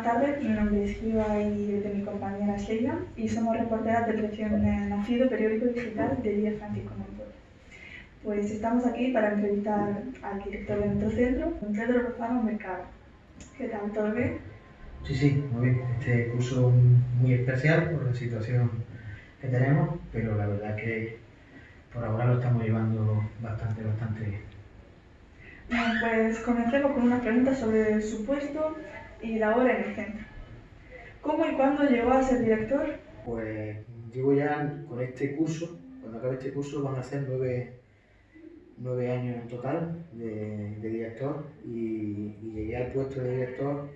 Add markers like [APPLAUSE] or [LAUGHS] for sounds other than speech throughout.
Buenas tardes, mi nombre es Iva y de mi compañera Sheila y somos reporteras de Presión Nacido, periódico digital de Día Francisco Montoya. Pues estamos aquí para entrevistar al director de nuestro centro, Pedro Rosano Mercado. ¿Qué tal? ¿Todo bien? Sí, sí, muy bien. Este curso muy especial por la situación que tenemos, pero la verdad que por ahora lo estamos llevando bastante, bastante bien. Bueno, pues comencemos con una pregunta sobre su puesto y labor en el centro. ¿Cómo y cuándo llegó a ser director? Pues llevo ya con este curso, cuando acabe este curso van a ser nueve, nueve años en total de, director y, y, llegué al puesto de director.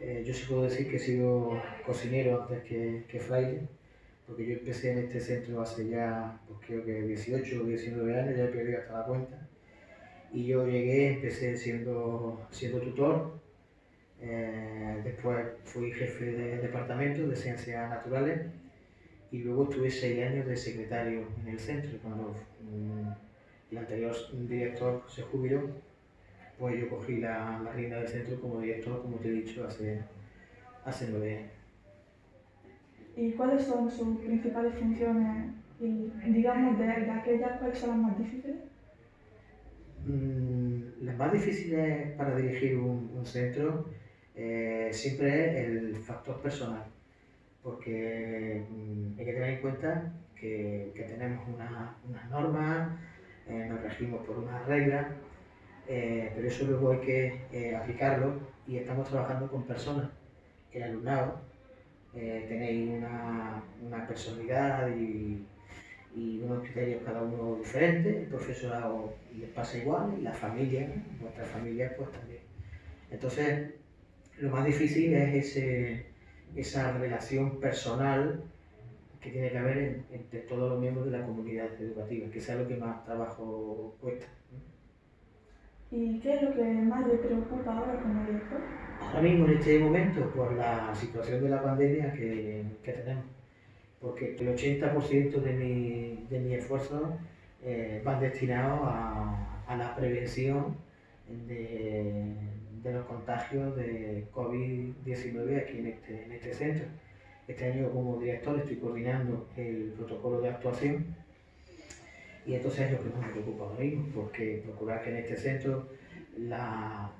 Eh, yo sí puedo decir que he sido cocinero antes que, que fraile, porque yo empecé en este centro hace ya, pues creo que 18 o 19 años, ya he perdido hasta la cuenta. Y yo llegué, empecé siendo, siendo tutor, eh, después fui jefe de departamento de ciencias naturales y luego estuve seis años de secretario en el centro. Cuando um, el anterior director se jubiló, pues yo cogí la, la rienda del centro como director, como te he dicho, hace, hace nueve años. ¿Y cuáles son sus principales funciones? Y digamos, de, de aquellas, ¿cuáles son las más difíciles? Mm, las más difíciles para dirigir un, un centro eh, siempre es el factor personal, porque mm, hay que tener en cuenta que, que tenemos unas una normas, eh, nos regimos por unas reglas, eh, pero eso luego hay que aplicarlo y estamos trabajando con personas. El alumnado, tenéis una, una personalidad y, y, unos criterios cada uno diferentes, el profesorado les pasa igual y la familia, vuestra familia pues también. Entonces, lo más difícil es ese, esa relación personal que tiene que haber en, entre todos los miembros de la comunidad educativa, que es lo que más trabajo cuesta. ¿Y qué es lo que más le preocupa ahora como director? Ahora mismo, en este momento, por la situación de la pandemia que, que tenemos, porque el 80% de mi, de mi esfuerzo eh, van destinados a, a la prevención de, de los contagios de COVID-19 aquí en este, en este centro. Este año como director estoy coordinando el protocolo de actuación y entonces es lo que más me preocupa ahora mismo, porque procurar que en este centro la,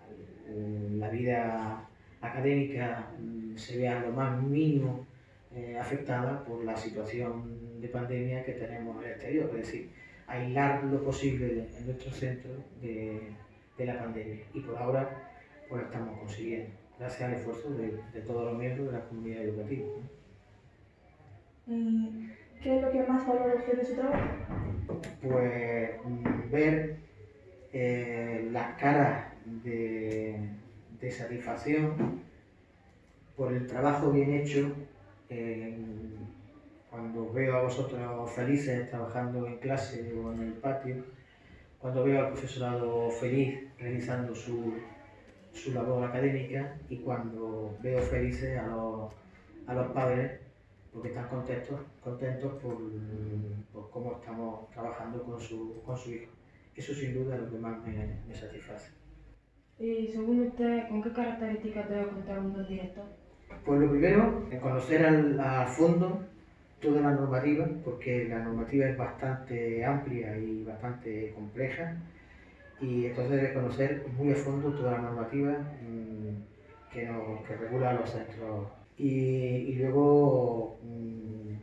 la vida académica se vea lo más mínimo eh, afectada por la situación de pandemia que tenemos en el exterior, es decir, aislar lo posible en nuestro centro de, de la pandemia. Y por ahora pues estamos consiguiendo, gracias al esfuerzo de, de todos los miembros de la comunidad educativa. ¿Y qué es lo que más valora usted de su trabajo? Pues mm, ver eh, las caras de, de, satisfacción por el trabajo bien hecho. Eh, cuando veo a vosotros felices trabajando en clase o en el patio, cuando veo al profesorado feliz realizando su, su labor académica y cuando veo felices a los, a los padres porque están contentos, contentos por, por, cómo estamos trabajando con su, con su hijo. Eso sin duda es lo que más me, me satisface. Y según usted, ¿con qué características debe contar un buen director? Pues lo primero, conocer al, a fondo toda la normativa, porque la normativa es bastante amplia y bastante compleja y entonces debe conocer muy a fondo toda la normativa mmm, que, nos, que regula los centros y, luego mmm,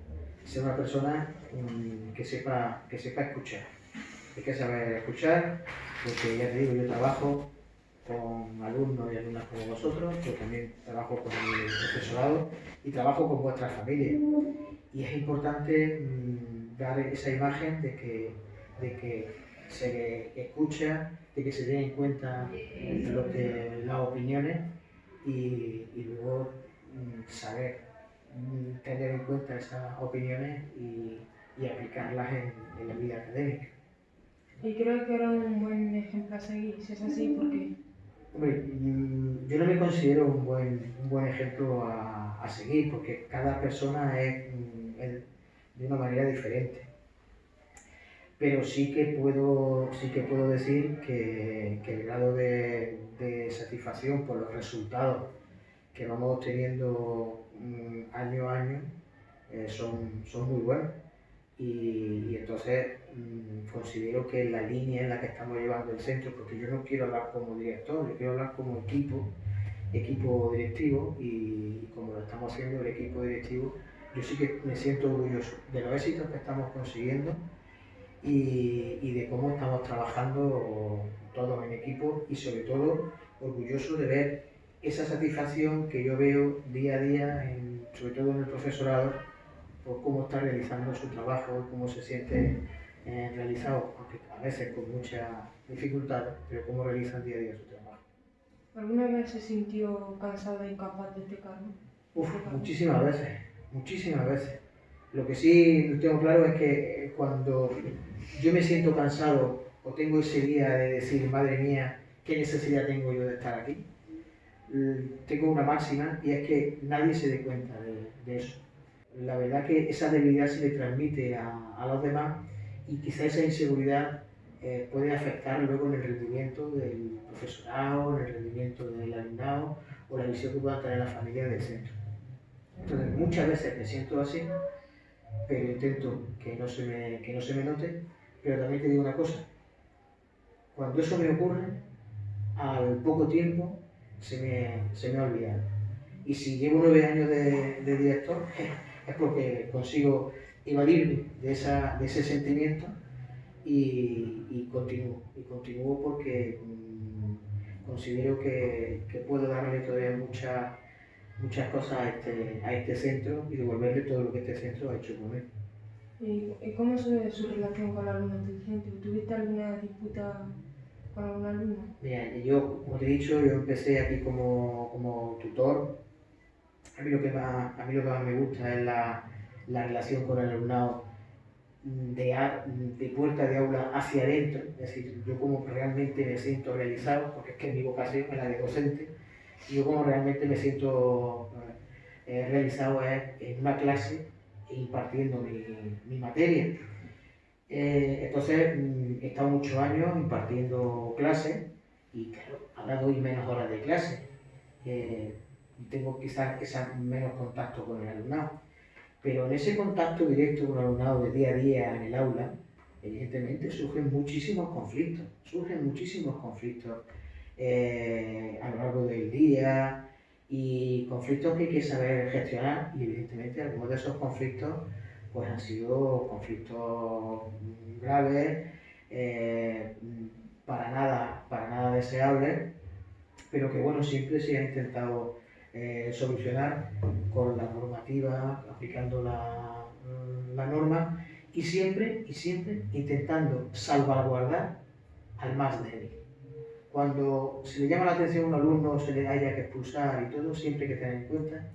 ser una persona mmm, que, sepa, que sepa escuchar. Hay que saber escuchar, porque ya te digo, yo trabajo con alumnos y alumnas como vosotros, pero también trabajo con el profesorado y trabajo con vuestras familias. Y es importante dar esa imagen de que, de que se escucha, de que se den en cuenta lo que, las opiniones y, y luego mm, saber mm, tener en cuenta esas opiniones y, y aplicarlas en, en, la vida académica. Y creo que era un buen ejemplo a seguir, si es así, porque... Hombre, mm, yo no me considero un buen, un buen ejemplo a, a seguir, porque cada persona es, es de una manera diferente pero sí que puedo, sí que puedo decir que, que el grado de, satisfacción por los resultados que vamos obteniendo mm, año a año eh, son, son muy buenos. Y, entonces mm, considero que la línea en la que estamos llevando el centro, porque yo no quiero hablar como director, yo quiero hablar como equipo, equipo directivo y, como lo estamos haciendo el equipo directivo, yo sí que me siento orgulloso de los éxitos que estamos consiguiendo y, y de cómo estamos trabajando todos en equipo y sobre todo orgulloso de ver esa satisfacción que yo veo día a día, sobre todo en el profesorado, por cómo está realizando su trabajo, cómo se siente eh, realizado, aunque a veces con mucha dificultad, pero cómo realizan día a día su trabajo. ¿Alguna vez se sintió cansado e incapaz de este cargo? Uf, muchísimas veces, muchísimas veces. Lo que sí tengo claro es que eh, cuando yo me siento cansado o tengo ese día de decir, madre mía, ¿qué necesidad tengo yo de estar aquí? Tengo una máxima y es que nadie se dé cuenta de eso la verdad que esa debilidad se le transmite a, los demás y quizá esa inseguridad eh, puede afectar luego en el rendimiento del profesorado, en el rendimiento del alumnado o la visión que pueda tener la familia del centro. Entonces muchas veces me siento así, pero intento que no se me, que no se me note, pero también te digo una cosa, cuando eso me ocurre, al poco tiempo se me, se me ha olvidado. Y si llevo nueve años de, de director, [LAUGHS] es porque consigo evadirme de, esa, de ese sentimiento y, y, continúo. Y continúo porque mm, considero que, que, puedo darle todavía muchas muchas cosas a este, a este centro y devolverle todo lo que este centro ha hecho con él. ¿Y, cómo es su relación con la alumno centro? ¿Tuviste alguna disputa con algún alumno? Mira, yo, como te he dicho, yo empecé aquí como, como tutor a mí lo que más, a mí lo que más me gusta es la, la relación con el alumnado de, de, puerta de aula hacia adentro, es decir, yo como realmente me siento realizado, porque es que mi vocación es la de docente, yo como realmente me siento eh, realizado es en una clase impartiendo mi, mi materia. Eh, entonces, mm, he estado muchos años impartiendo clases y claro, ahora doy menos horas de clase. Eh, tengo quizás menos contacto con el alumnado. Pero en ese contacto directo con el alumnado de día a día en el aula, evidentemente surgen muchísimos conflictos, surgen muchísimos conflictos eh, a lo largo del día y conflictos que hay que saber gestionar y evidentemente algunos de esos conflictos pues han sido conflictos graves, eh, para, nada, para nada deseables, pero que bueno, siempre se ha intentado eh, solucionar con la normativa, aplicando la, mm, la, norma y siempre, y siempre intentando salvaguardar al más débil. Cuando se le llama la atención a un alumno, se le haya que expulsar y todo, siempre hay que tener en cuenta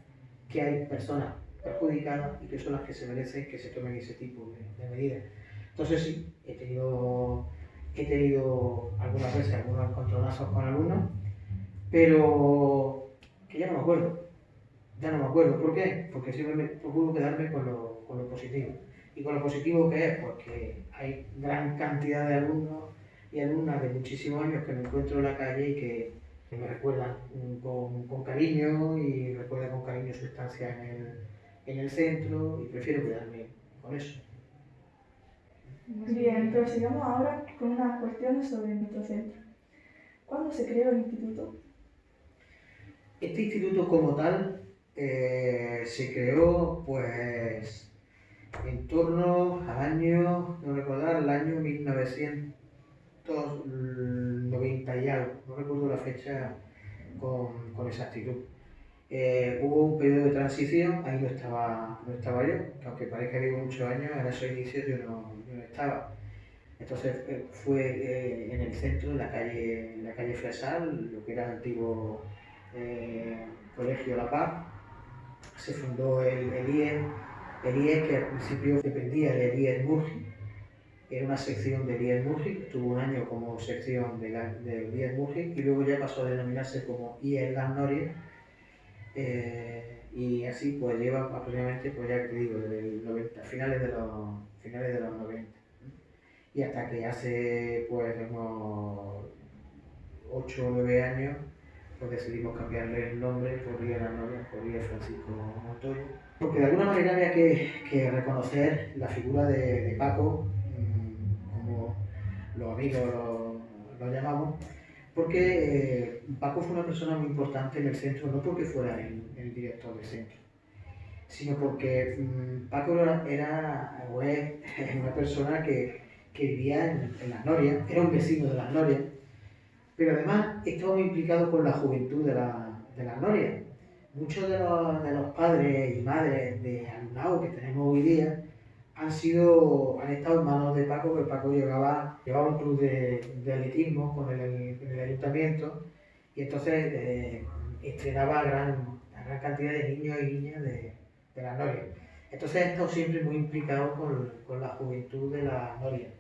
que hay personas perjudicadas y que son las que se merecen que se tomen ese tipo de, de medidas. Entonces sí, he tenido, he tenido algunas veces algunos encontronazos con alumnos, pero que ya no me acuerdo. Ya no me acuerdo. ¿Por qué? Porque siempre me procuro quedarme con lo, con lo positivo. ¿Y con lo positivo que es? Porque hay gran cantidad de alumnos y alumnas de muchísimos años que me encuentro en la calle y que, me recuerdan con, con, cariño y recuerdan con cariño su estancia en el, en el centro y prefiero quedarme con eso. Bien, prosigamos ahora con unas cuestiones sobre nuestro centro. ¿Cuándo se creó el instituto? Este instituto como tal eh, se creó pues en torno al año, no recordar, el año 1990 y algo, no recuerdo la fecha con, con exactitud. Eh, hubo un periodo de transición, ahí no estaba, no estaba yo, aunque parezca que vivo muchos años, en esos inicios yo no, yo no estaba. Entonces eh, fue en el centro, en la calle, la calle Fresal, lo que era el antiguo eh, Colegio La Paz, se fundó el, el IES, el IES que al principio dependía del IES Murgi, era una sección del IES Murgi, tuvo un año como sección de la, del IES Murgi y luego ya pasó a denominarse como IES Las Norias eh, y así pues lleva aproximadamente, pues ya te digo, desde 90, finales, de los, finales de los 90 y hasta que hace pues unos 8 o 9 años pues decidimos cambiarle el nombre por de la Novia, por Día Francisco Montoya. Porque de alguna manera había que, reconocer la figura de, Paco, mm, como los amigos lo, llamamos, porque eh, Paco fue una persona muy importante en el centro, no porque fuera el, director del centro, sino porque mm, Paco era, [LAUGHS] una persona que, vivía en, en, las Norias, era un vecino de las Norias, pero además estaba muy implicado con la juventud de, la, de las Norias. Muchos de los, de los, padres y madres de alumnado que tenemos hoy día han sido, han estado en manos de Paco, porque Paco llevaba, llevaba un club de, de atletismo con el, el, ayuntamiento y entonces eh, estrenaba a gran, gran cantidad de niños y niñas de, de las Norias. Entonces he estado siempre muy implicado con, con la juventud de las Norias.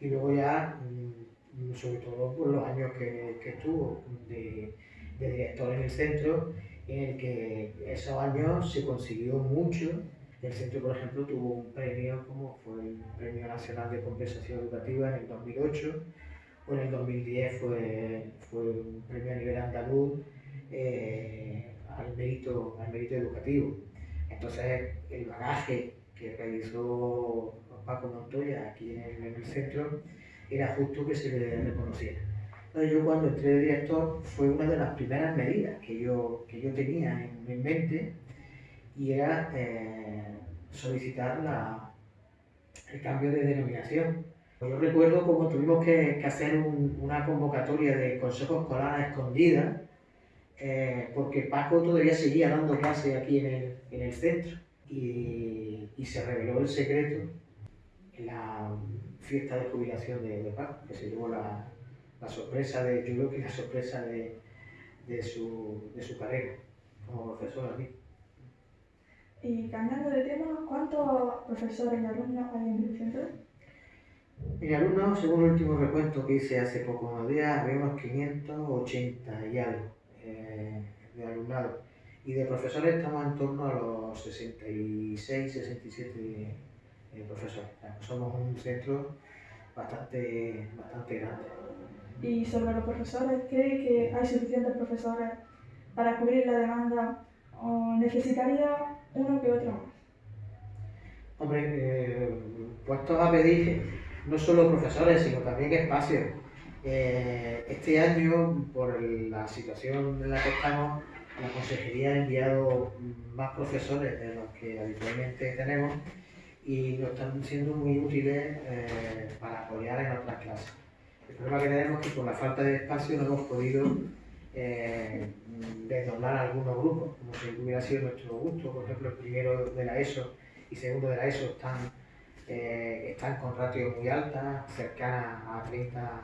Y luego ya mm, sobre todo por los años que, que estuvo de, de, director en el centro, en el que esos años se consiguió mucho. El centro, por ejemplo, tuvo un premio como fue el Premio Nacional de Compensación Educativa en el 2008, o en el 2010 fue, fue un premio a nivel andaluz eh, al, mérito, al mérito educativo. Entonces, el bagaje que realizó Paco Montoya aquí en el, en centro era justo que se le reconociera. Entonces yo cuando entré de director fue una de las primeras medidas que yo, que yo tenía en, mente y era eh, solicitar la, el cambio de denominación. Yo recuerdo como tuvimos que, que hacer una convocatoria de consejo escolar escondida eh, porque Paco todavía seguía dando clase aquí en el, en el centro y, y se reveló el secreto. La, fiesta de jubilación de, de Paco, que se llevó la, la, sorpresa de, yo creo que la sorpresa de, de, su, de su carrera como profesor aquí. Y cambiando de tema, ¿cuántos profesores y alumnos hay en el centro? Mi alumnos, según el último recuento que hice hace pocos unos días, había unos 580 y algo eh, de alumnado. Y de profesores estamos en torno a los 66, 67 eh, profesor. Somos un centro bastante, bastante grande. Y sobre los profesores, ¿cree que hay suficientes profesores para cubrir la demanda o necesitaría uno que otro? Hombre, eh, puestos a pedir no solo profesores, sino también espacios. Eh, este año, por la situación en la que estamos, la consejería ha enviado más profesores de los que habitualmente tenemos y nos están siendo muy útiles eh, para apoyar en otras clases. El problema que tenemos es que por la falta de espacio no hemos podido eh, algunos grupos, como si hubiera sido nuestro gusto. Por ejemplo, el primero de la ESO y segundo de la ESO están, eh, están con ratios muy altas, cercanas a 30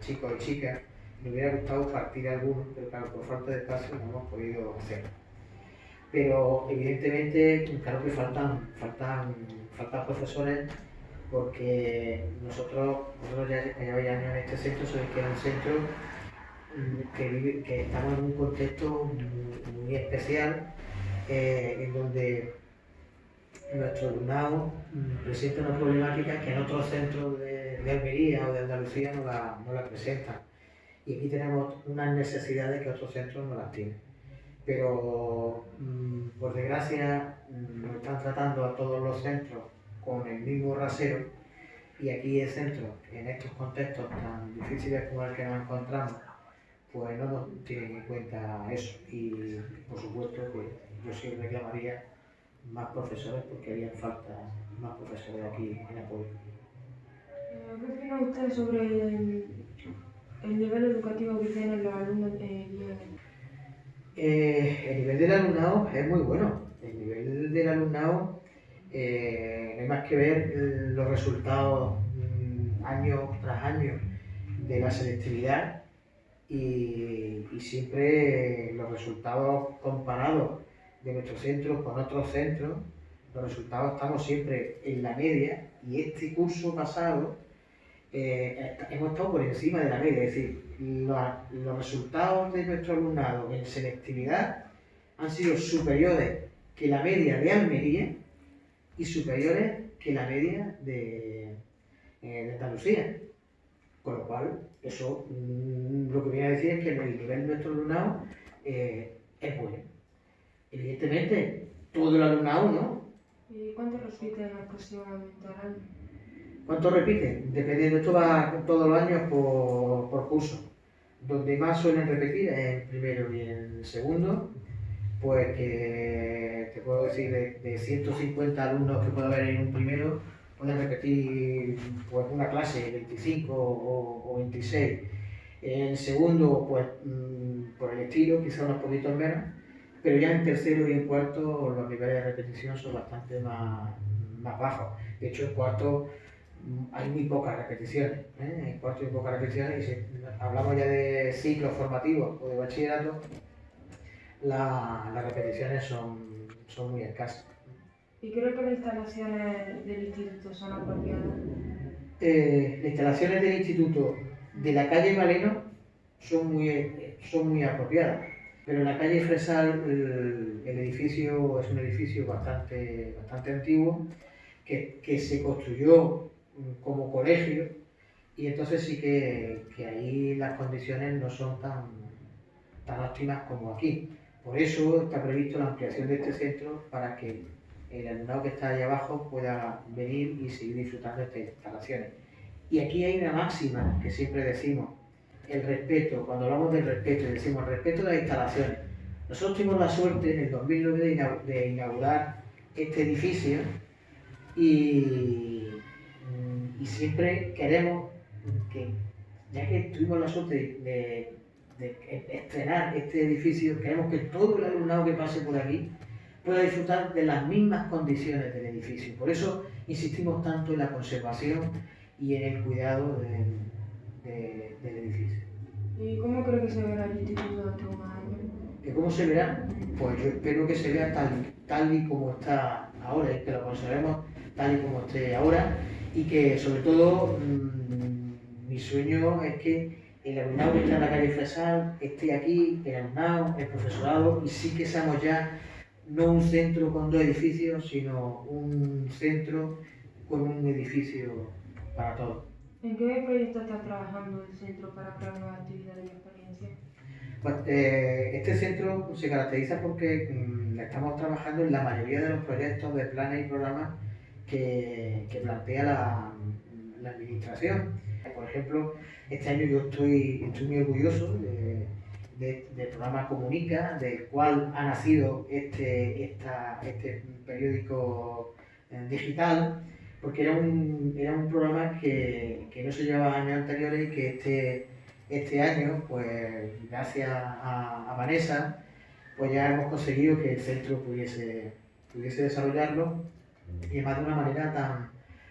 chicos y chicas. Me hubiera gustado partir algunos, pero claro, por falta de espacio no hemos podido hacerlo pero evidentemente claro que faltan, faltan, faltan profesores porque nosotros, nosotros ya llevamos años en este centro, sabéis que es un centro que, estamos en un contexto muy, especial eh, en donde nuestro alumnado presenta una problemática que en otros centros de, de Almería o de Andalucía no la, no la presentan. Y aquí tenemos unas necesidades que otros centros no las tienen pero mm, por desgracia mm, nos están tratando a todos los centros con el mismo rasero y aquí el centro, en estos contextos tan difíciles como el que nos encontramos, pues no nos tienen en cuenta eso y por supuesto que yo sí reclamaría más profesores porque harían falta más profesores aquí en apoyo. ¿Qué opina usted sobre el, nivel educativo que tienen los alumnos eh, eh, el nivel del alumnado es muy bueno. El nivel del alumnado, eh, no hay más que ver los resultados mm, año tras año de la selectividad y, siempre los resultados comparados de nuestros centros con otros centros, los resultados estamos siempre en la media y este curso pasado eh, hemos estado por encima de la media, es decir, los resultados de nuestro alumnado en selectividad han sido superiores que la media de Almería y superiores que la media de, eh, Andalucía. Con lo cual, eso mm, lo que viene a decir es que el nivel de nuestro alumnado eh, es bueno. Evidentemente, todo el alumnado, ¿no? ¿Y cuánto repiten aproximadamente al año? ¿Cuánto repiten? Dependiendo, esto va todos los años por, por curso. Donde más suelen repetir es en primero y en segundo, pues que te puedo decir de, de 150 alumnos que puede haber en un primero, pueden repetir pues, una clase 25 o, o 26. En segundo, pues mm, por el estilo, quizá unos poquitos menos, pero ya en tercero y en cuarto los niveles de repetición son bastante más, más bajos. De hecho, en cuarto mm, hay muy pocas repeticiones. ¿eh? En cuarto hay pocas repeticiones y si hablamos ya de ciclos formativos o de bachillerato, la- las repeticiones son, son muy escasas. ¿Y creo que las instalaciones del instituto son apropiadas? Eh, las instalaciones del instituto de la calle Galeno son muy, eh, son muy apropiadas, pero en la calle Fresal el, el edificio es un edificio bastante, bastante antiguo que, que se construyó mm, como colegio y entonces sí que, que ahí las condiciones no son tan, tan óptimas como aquí. Por eso está previsto la ampliación de este centro para que el alumnado que está allá abajo pueda venir y seguir disfrutando de estas instalaciones. Y aquí hay una máxima que siempre decimos, el respeto, cuando hablamos del respeto, decimos respeto de las instalaciones. Nosotros tuvimos la suerte en el 2009 de inau- de inaugurar este edificio y, mm, y siempre queremos que, ya que tuvimos la suerte de estrenar este edificio, queremos que todo el alumnado que pase por aquí pueda disfrutar de las mismas condiciones del edificio. Por eso insistimos tanto en la conservación y en el cuidado del- de- del edificio. ¿Y cómo creo que se verá el instituto de unos años? ¿Que ¿Cómo se verá? Pues yo espero que se vea tal, tal y como está ahora, y que lo conservemos tal y como esté ahora, y que sobre todo mm, mi sueño es que el alumnado que está en la calle Fresal esté aquí, el alumnado, el profesorado, y sí que seamos ya no un centro con dos edificios, sino un centro con un edificio para todos. ¿En qué proyecto está trabajando el centro para crear nuevas actividades y experiencias? Pues, eh, este centro se caracteriza porque mm, estamos trabajando en la mayoría de los proyectos de planes y programas que, que plantea la, la administración. Por ejemplo, este año yo estoy, estoy muy orgulloso de- de- del programa Comunica, del cual ha nacido este, este periódico eh, digital, porque era un, era un programa que, que no se llevaba años anteriores y que este, este año, pues gracias a, a Vanessa, pues ya hemos conseguido que el centro pudiese, pudiese desarrollarlo y además de una manera tan,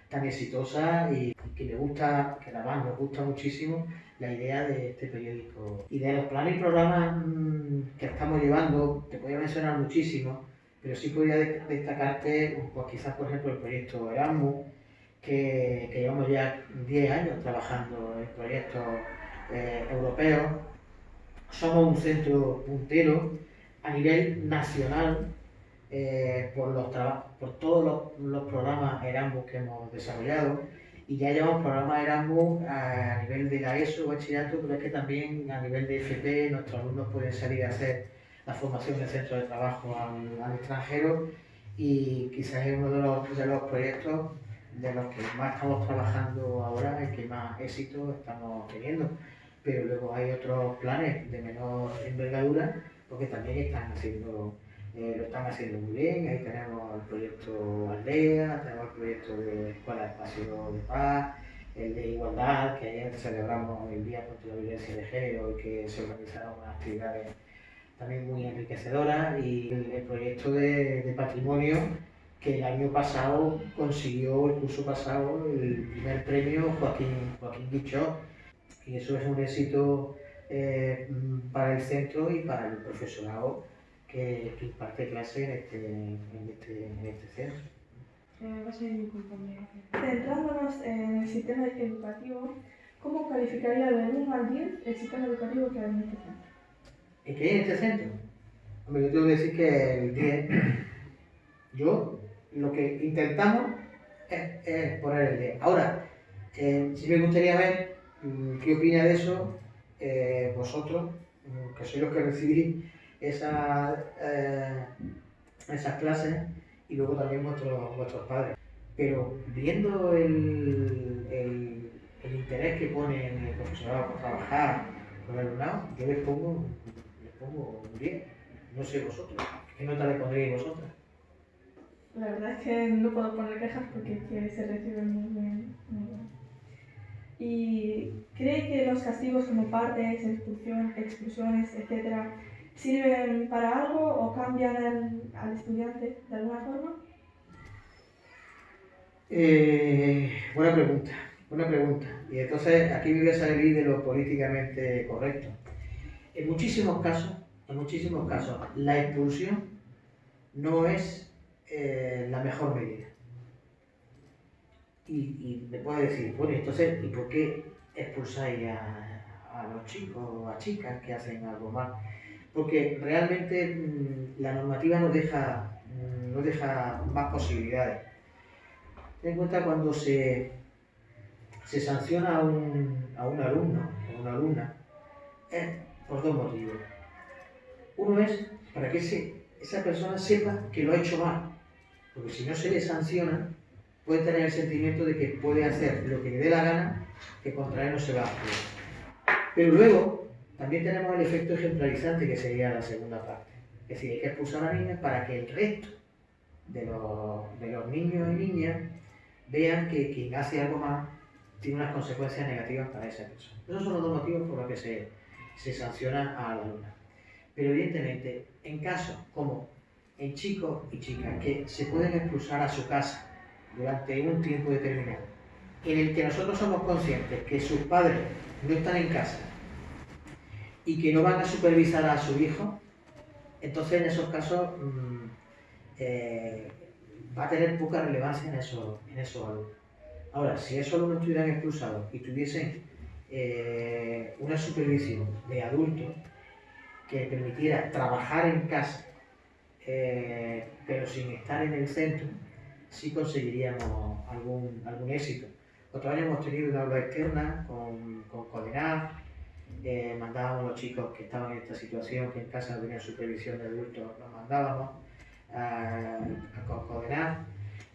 tan exitosa y que me gusta, que además nos gusta muchísimo la idea de este periódico. Y de los planes y programas mm, que estamos llevando, te podría mencionar muchísimo, pero sí podría de- destacarte, pues quizás por ejemplo el proyecto Erasmus, que, llevamos ya 10 años trabajando en proyectos eh, europeos. Somos un centro puntero a nivel nacional eh, por, los por todos los, los programas Erasmus que hemos desarrollado y ya llevamos programas Erasmus a nivel de la ESO, bachillerato, pero es que también a nivel de FP nuestros alumnos pueden salir a hacer la formación de centro de trabajo al, extranjero y quizás es uno de los, de los proyectos de los que más estamos trabajando ahora y que más éxito estamos teniendo. Pero luego hay otros planes de menor envergadura porque también están haciendo, eh, lo están haciendo muy bien. Ahí tenemos el proyecto Aldea, tenemos el proyecto de Escuela de Espacio de Paz, el de Igualdad, que ayer celebramos el Día contra la Violencia de Género y que se organizaron unas actividades también muy enriquecedoras, y el, proyecto de, de patrimonio que el año pasado consiguió, el curso pasado, el primer premio Joaquín, Joaquín Guichot, y eso es un éxito eh, para el centro y para el profesorado que, que imparte clase en este, en este, en este centro. Eh, va a ser mi compañero. Centrándonos en el sistema educativo, ¿cómo calificaría del 1 al 10 el sistema educativo que hay en este centro? ¿Y qué hay en este centro? Hombre, yo tengo que decir que el 10, [CLEARS THROAT] yo lo que intentamos es, es poner el 10. Ahora, eh, sí me gustaría ver mm, ¿qué opina de eso eh, vosotros, mm, que sois los que recibís esas, eh, esas clases y luego también vuestros, vuestros padres? Pero viendo el, el, interés que pone el profesorado por trabajar con el alumnado, yo les pongo, les pongo un 10. No sé vosotros. ¿Qué nota le pondríais vosotros? La verdad es que no puedo poner quejas porque se reciben muy bien. Muy bien. ¿Y cree que los castigos como partes, expulsión, expulsiones, etcétera, sirven para algo o cambian al, al estudiante de alguna forma? Eh, buena pregunta, buena pregunta. Y entonces aquí me voy a salir de lo políticamente correcto. En muchísimos casos, en muchísimos casos, la expulsión no es eh, la mejor medida. Y, y me puede decir, bueno, entonces, ¿y por qué expulsáis a, a los chicos o a chicas que hacen algo mal? Porque realmente mm, la normativa nos deja, mm, nos deja más posibilidades. Ten en cuenta cuando se, se sanciona a un, a un alumno o una alumna, es por dos motivos. Uno es para que ese- esa persona sepa que lo ha hecho mal, porque si no se le sanciona, puede tener el sentimiento de que puede hacer lo que le dé la gana, que contra él no se va a hacer. Pero luego también tenemos el efecto ejemplarizante que sería la segunda parte. Es decir, hay que expulsar a niños para que el resto de los, de los niños y niñas vean que quien hace algo mal tiene unas consecuencias negativas para esa persona. Esos son los dos motivos por los que se, se sanciona a la alumna. Pero evidentemente, en casos como en chicos y chicas que se pueden expulsar a su casa durante un tiempo determinado, en el que nosotros somos conscientes que sus padres no están en casa y que no van a supervisar a su hijo, entonces en esos casos mm, eh, va a tener poca relevancia en esos, en esos alumnos. Ahora, si esos alumnos estuvieran expulsados y tuviesen eh, una supervisión de adultos que permitiera trabajar en casa, eh, pero sin estar en el centro, sí conseguiríamos algún, algún éxito. Otro año hemos tenido una aula externa con, con CODENAF, eh, mandábamos a los chicos que estaban en esta situación, que en casa no tenían supervisión de adultos, los mandábamos a, a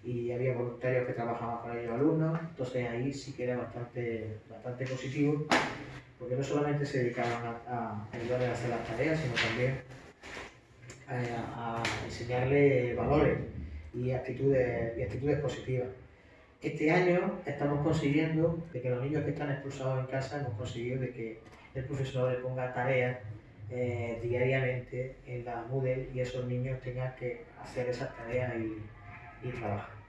y había voluntarios que trabajaban con ellos alumnos, entonces ahí sí que era bastante, bastante positivo, porque no solamente se dedicaban a, a ayudarles a hacer las tareas, sino también a, a enseñarles valores y actitudes, y actitudes positivas. Este año estamos consiguiendo de que los niños que están expulsados en casa hemos conseguido de que el profesor le ponga tareas eh, diariamente en la Moodle y esos niños tengan que hacer esas tareas y, y trabajar.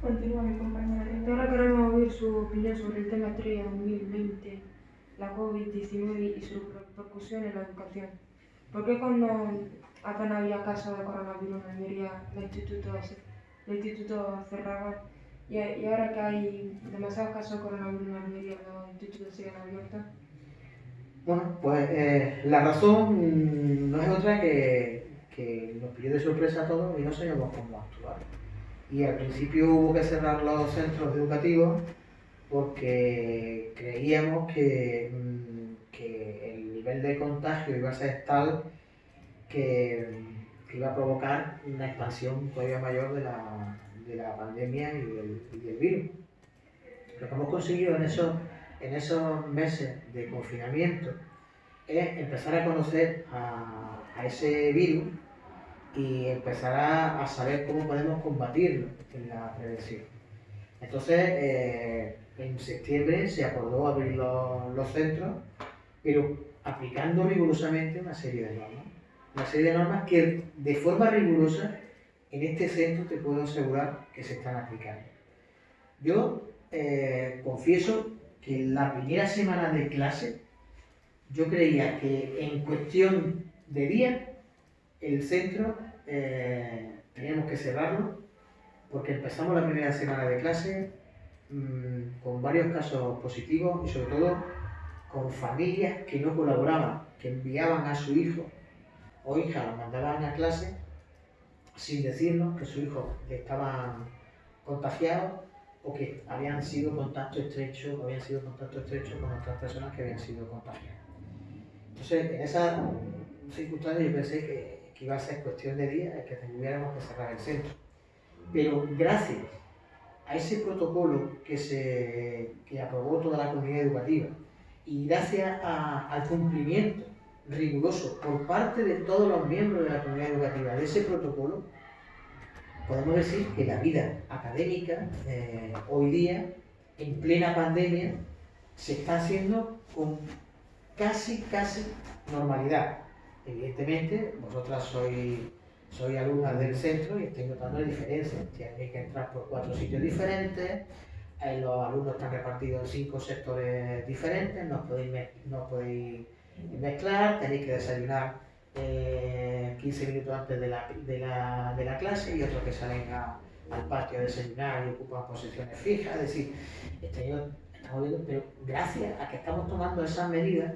Continúa mi compañera. Ahora queremos oír su opinión sobre el tema 3 2020, la COVID-19 y su repercusión en la educación. ¿Por qué cuando apenas había casos de coronavirus en Almería, los institutos, los institutos cerraban y, y ahora que hay demasiados casos de coronavirus en Almería, los institutos siguen abiertos? Bueno, pues eh, la razón mm, no es otra que, que nos pilló de sorpresa a todos y no sabíamos cómo actuar. Y al principio hubo que cerrar los centros educativos porque creíamos que, mm, que el nivel de contagio iba a ser tal que, que iba a provocar una expansión todavía mayor de la, de la pandemia y del, virus. Lo que hemos conseguido en esos, en esos meses de confinamiento es empezar a conocer a, ese virus y empezar a, a saber cómo podemos combatirlo en la prevención. Entonces, eh, en septiembre se acordó abrir los, los centros, pero aplicando rigurosamente una serie de normas. Una serie de normas que de forma rigurosa en este centro te puedo asegurar que se están aplicando. Yo eh, confieso que en la primera semana de clase yo creía que en cuestión de días el centro eh, teníamos que cerrarlo porque empezamos la primera semana de clase mmm, con varios casos positivos y sobre todo con familias que no colaboraban, que enviaban a su hijo o hija, los mandaban a clase sin decirnos que su hijo estaba contagiado o que habían sido contacto estrecho, habían sido contacto estrecho con otras personas que habían sido contagiadas. Entonces, en esa circunstancia yo pensé que, iba a ser cuestión de días que tuviéramos que cerrar el centro. Pero gracias a ese protocolo que, se, que aprobó toda la comunidad educativa y gracias al cumplimiento riguroso por parte de todos los miembros de la comunidad educativa de ese protocolo, podemos decir que la vida académica eh, hoy día, en plena pandemia, se está haciendo con casi, casi normalidad. Evidentemente, vosotras sois, soy alumnas del centro y estoy notando la diferencia. Tenéis que entrar por cuatro sitios diferentes, eh, los alumnos están repartidos en cinco sectores diferentes, no podéis, no podéis mezclar, tenéis que desayunar 15 eh, minutos antes de la, de, la, de la, clase y otros que salen al patio a desayunar y ocupan posiciones fijas. Es decir, estamos viendo, pero gracias a que estamos tomando esas medidas,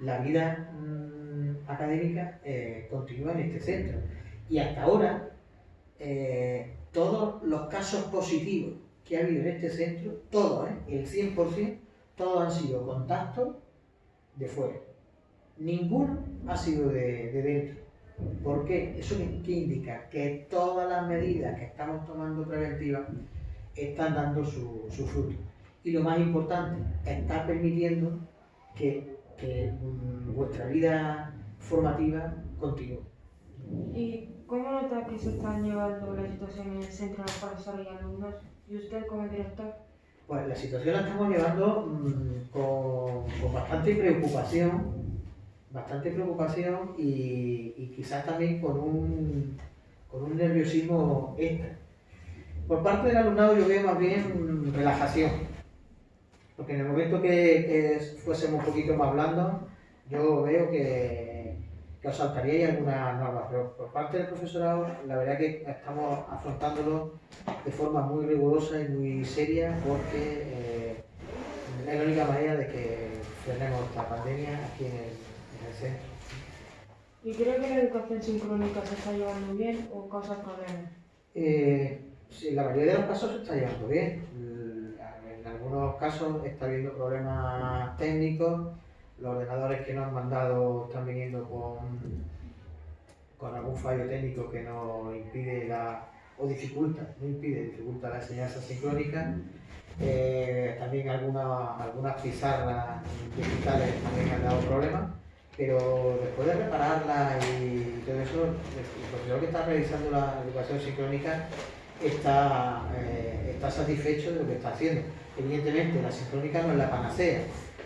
la vida mm, académica eh, continúa en este centro. Y hasta ahora, eh, todos los casos positivos que ha habido en este centro, todos, el 100%, todos han sido contactos de fuera. Ninguno ha sido de, dentro. ¿Por qué? ¿Eso qué, indica? Que todas las medidas que estamos tomando preventivas están dando su, fruto. Y lo más importante, está permitiendo que, mm, vuestra vida formativa continúe. ¿Y cómo nota que se están llevando la situación en el centro de profesores y alumnos? ¿Y usted como director? Pues la situación la estamos llevando mm, con bastante preocupación bastante preocupación y, quizás también con un, con un nerviosismo extra. Por parte del alumnado yo veo más bien relajación, porque en el momento que, fuésemos un poquito más blandos, yo veo que, que os saltaríais algunas normas, pero por parte del profesorado la verdad que estamos afrontándolo de forma muy rigurosa y muy seria porque eh, es la única manera de que frenemos esta pandemia aquí en el ¿Y creo que la educación sincrónica se está llevando bien o causa problemas? Eh, sí, la mayoría de los casos se está llevando bien. En algunos casos está habiendo problemas técnicos. Los ordenadores que nos han mandado están viniendo con, con algún fallo técnico que nos impide la, o dificulta, no impide, dificulta la enseñanza sincrónica. Eh, también algunas, algunas pizarras digitales también han dado problemas pero después de repararla y todo eso, el profesor que está realizando la educación sincrónica está, eh, está satisfecho de lo que está haciendo. Evidentemente, la sincrónica no es la panacea.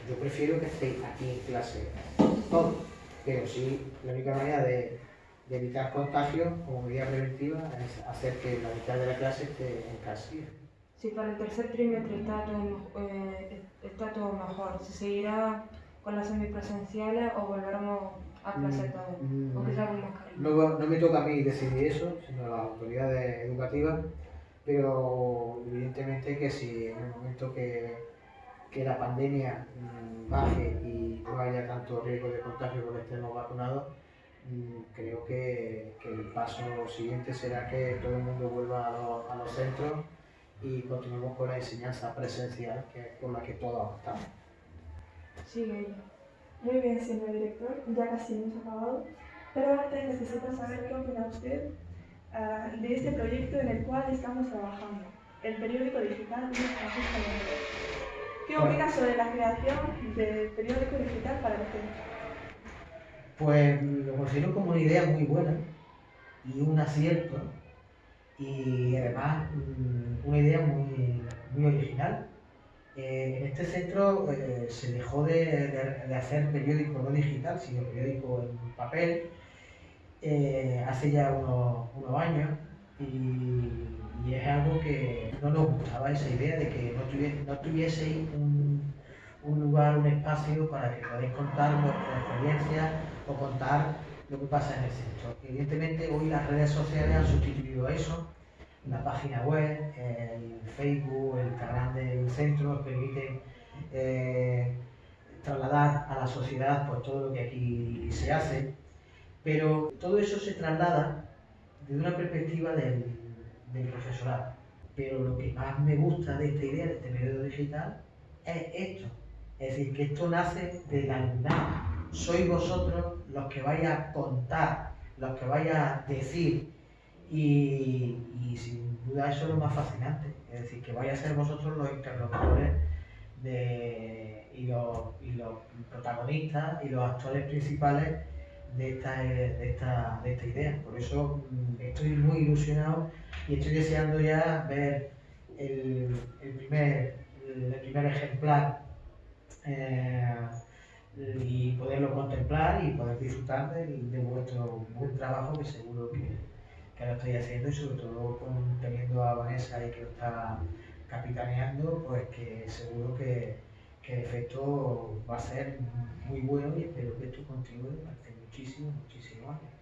Yo prefiero que estéis aquí en clase. Todos, pero sí, la única manera de, evitar contagios como medida preventiva es hacer que la mitad de la clase esté en casa. Si para el tercer trimestre está todo, eh, está todo mejor, ¿se seguirá con las semipresenciales o volveremos a clase todo, mm, o sea con mascarilla. No, no me toca a mí decidir eso, sino a las autoridades educativas, pero evidentemente que si en el momento que, que la pandemia mm, baje y no haya tanto riesgo de contagio porque estemos vacunados, mm, creo que, que, el paso siguiente será que todo el mundo vuelva a, los, a los centros y continuemos con la enseñanza presencial, que es por la que todos estamos. Muy bien, señor director, ya casi hemos acabado, pero antes necesito saber qué opina usted ah, de este proyecto en el cual estamos trabajando, el periódico digital de Francisco ¿Qué opina sobre la creación del periódico digital para usted? Pues lo considero como una idea muy buena y un acierto y además mm, una idea muy, muy original eh, en este centro eh, se dejó de, hacer periódico no digital, sino periódico en papel eh, hace ya unos, años y, es algo que no nos gustaba esa idea de que no, no tuvieseis un, lugar, un espacio para que podáis contar vuestras experiencias o contar lo que pasa en el centro. Evidentemente hoy las redes sociales han sustituido eso la página web, el Facebook, el Instagram del centro permiten eh, trasladar a la sociedad por todo lo que aquí se hace, pero todo eso se traslada desde una perspectiva del, profesorado. pero lo que más me gusta de esta idea, de este medio digital, es esto. Es decir, que esto nace de la nada. Sois vosotros los que vais a contar, los que vais a decir. Y, y sin duda eso es lo más fascinante. Es decir, que vais a ser vosotros los interlocutores de, y, los, y los protagonistas y los actores principales de esta, de esta, de esta idea. Por eso mm, estoy muy ilusionado y estoy deseando ya ver el, el primer, el primer ejemplar eh, y poderlo contemplar y poder disfrutar de, vuestro buen trabajo que seguro que, que lo estoy haciendo y sobre todo con, teniendo a Vanessa y que lo está capitaneando, pues que seguro que, que el efecto va a ser muy bueno y espero que esto continúe durante muchísimos, muchísimos años.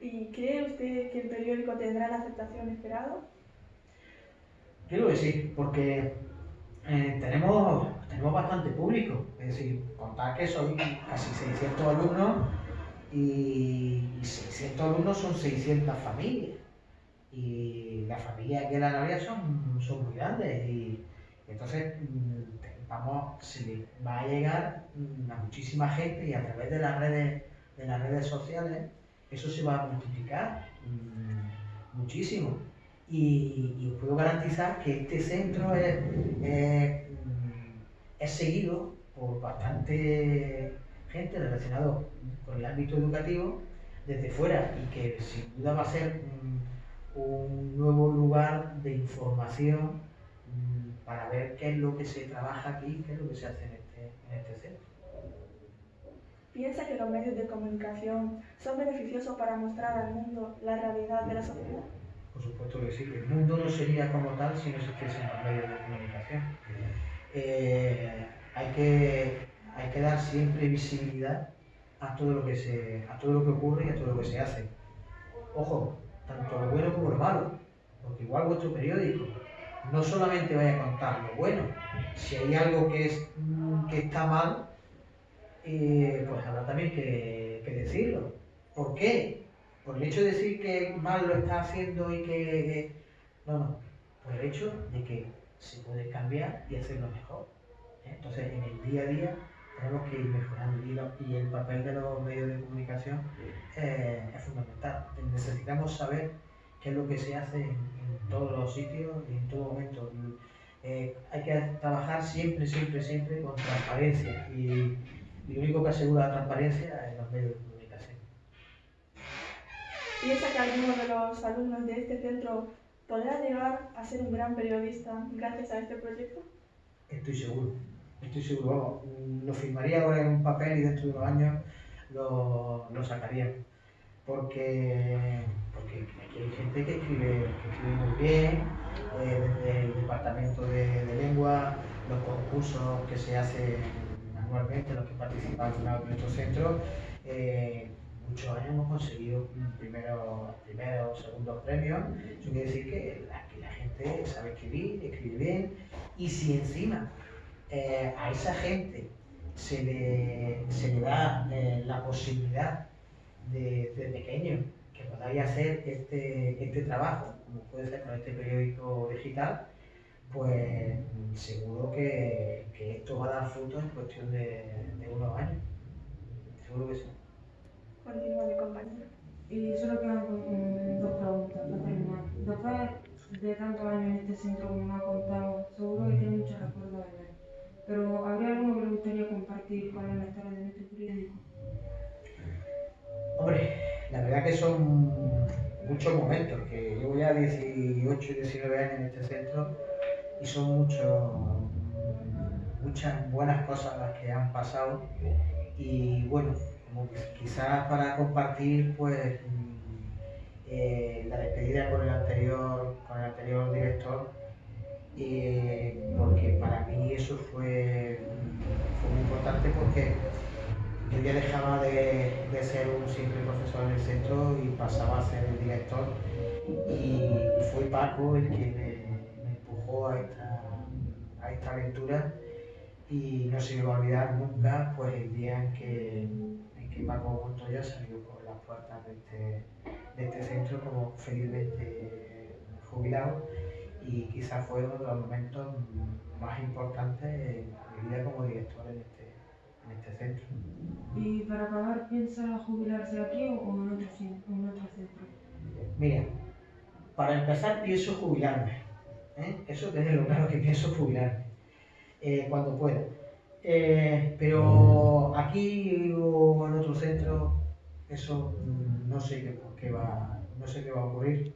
¿Y cree usted que el periódico tendrá la aceptación esperada? Creo que sí, porque eh, tenemos, tenemos bastante público. Es decir, contar que soy casi 600 alumnos y 600 alumnos son 600 familias. Y las familias aquí en la Navia son, son muy grandes y entonces mm, vamos, se va a llegar mm, a muchísima gente y a través de las redes, de las redes sociales eso se va a multiplicar mmm, muchísimo. Y, os puedo garantizar que este centro es, es seguido por bastante gente relacionada con el ámbito educativo desde fuera y que sin duda va a ser un, un nuevo lugar de información para ver qué es lo que se trabaja aquí, qué es lo que se hace en este, en este centro. ¿Piensa que los medios de comunicación son beneficiosos para mostrar al mundo la realidad de la sociedad? Por supuesto que sí, el mundo no sería como tal si no existiesen los medios de comunicación. Eh, hay, que, hay que dar siempre visibilidad a todo, lo que se, a todo lo que ocurre y a todo lo que se hace. Ojo, tanto lo bueno como lo malo, porque igual vuestro periódico no solamente vaya a contar lo bueno, si hay algo que, es, que está mal, eh, pues habrá también que, que decirlo. ¿Por qué? por el hecho de decir que mal lo está haciendo y que... No, no, por el hecho de que se puede cambiar y hacerlo mejor. ¿eh? Entonces, en el día a día tenemos que ir mejorando y, lo, y el papel de los medios de comunicación eh, es fundamental. Necesitamos saber qué es lo que se hace en, en todos los sitios y en todo momento. Eh, hay que trabajar siempre, siempre, siempre con transparencia y, y, lo único que asegura la transparencia es los medios de comunicación. ¿Piensa que alguno de los alumnos de este centro podrá llegar a ser un gran periodista gracias a este proyecto? Estoy seguro, estoy seguro. Vamos, lo firmaría ahora en un papel y dentro de unos años lo, lo sacaría. Porque, porque aquí hay gente que escribe, que escribe muy bien, eh, desde el departamento de, de, lengua, los concursos que se hacen anualmente, los que participan en nuestro centro. Eh, muchos años hemos conseguido primeros, primeros segundos premios. Eso quiere decir que la, la, gente sabe escribir, escribe bien, y si encima eh, a esa gente se le, se le da eh, la posibilidad de, de, pequeño que podáis hacer este, este trabajo, como puede ser con este periódico digital, pues seguro que, que esto va a dar frutos en cuestión de, de unos años. Seguro que sí. Continúa mi compañero. Y solo quedan dos preguntas para terminar. Después de tantos años en este centro, como me ha contado, seguro que tiene muchos recuerdos de él. Pero ¿habría algo que le gustaría compartir con la historia de este periódico? Que son muchos momentos, que llevo ya 18, 19 años en este centro y son muchos, muchas buenas cosas las que han pasado. Y bueno, como quizás para compartir pues eh, la despedida con el anterior, con el anterior director, eh, porque para mí eso fue, fue, muy importante porque yo ya dejaba de, de, ser un simple profesor en el centro y pasaba a ser el director. Y, fue Paco el que me, me empujó a esta, a esta aventura. Y no se me va a olvidar nunca pues el día en que que Paco Montoya salió por las puertas de este, de este centro como felizmente jubilado. Y quizás fue uno de los momentos más importantes en mi vida como director en este, en este centro. ¿Y para acabar piensa jubilarse aquí o en otro, en otro centro? Mira, para empezar pienso jubilarme. ¿eh? Eso lo claro que pienso jubilarme eh, cuando pueda. Eh, pero aquí o en otro centro, eso no sé qué, qué va, no sé qué va a ocurrir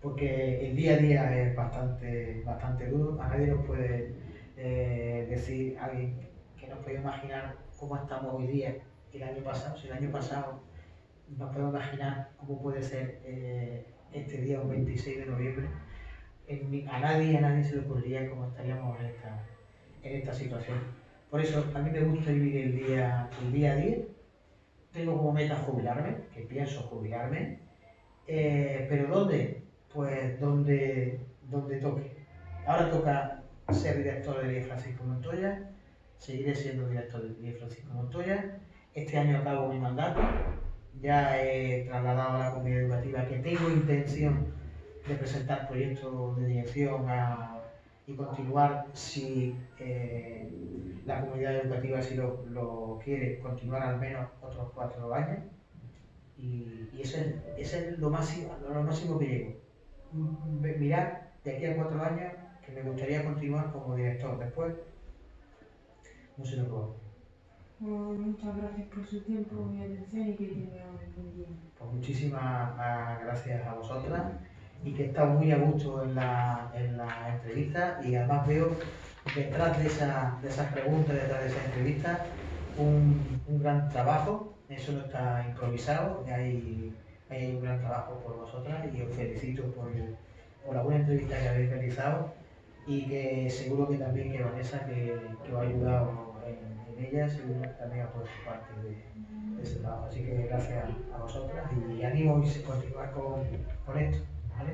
porque el día a día es bastante, bastante duro. A nadie nos puede eh, decir, alguien que nos puede imaginar cómo estamos hoy día el año pasado. Si el año pasado nos podemos imaginar cómo puede ser eh, este día, un 26 de noviembre, a nadie, a nadie se le ocurriría cómo estaríamos en esta, en esta situación. Por eso a mí me gusta vivir el día, el día a día. Tengo como meta jubilarme, que pienso jubilarme. Eh, pero ¿dónde? pues donde, donde toque. Ahora toca ser director de Francisco Montoya, seguiré siendo director de IE Francisco Montoya. Este año acabo mi mandato, ya he trasladado a la comunidad educativa que tengo intención de presentar proyectos de dirección y continuar si eh, la comunidad educativa si lo, quiere, continuar al menos otros cuatro años. Y, y eso, es, lo, máximo, lo máximo que llego mirar de aquí a cuatro años que me gustaría continuar como director. Después, no sé lo muchas gracias por su tiempo y atención y que tenga un día. Pues muchísimas gracias a vosotras y que he estado muy a gusto en la, en la entrevista y además veo detrás de, esa, de esas preguntas, detrás de esa entrevista, un, un gran trabajo. Eso no está improvisado, hay hay un gran trabajo por vosotras y os felicito por, por la buena entrevista que habéis realizado y que seguro que también que Vanessa que, que os ha ayudado ellas y también a poder parte de, de, ese trabajo. Así que gracias a vosotras y animo a continuar con, con esto. ¿vale?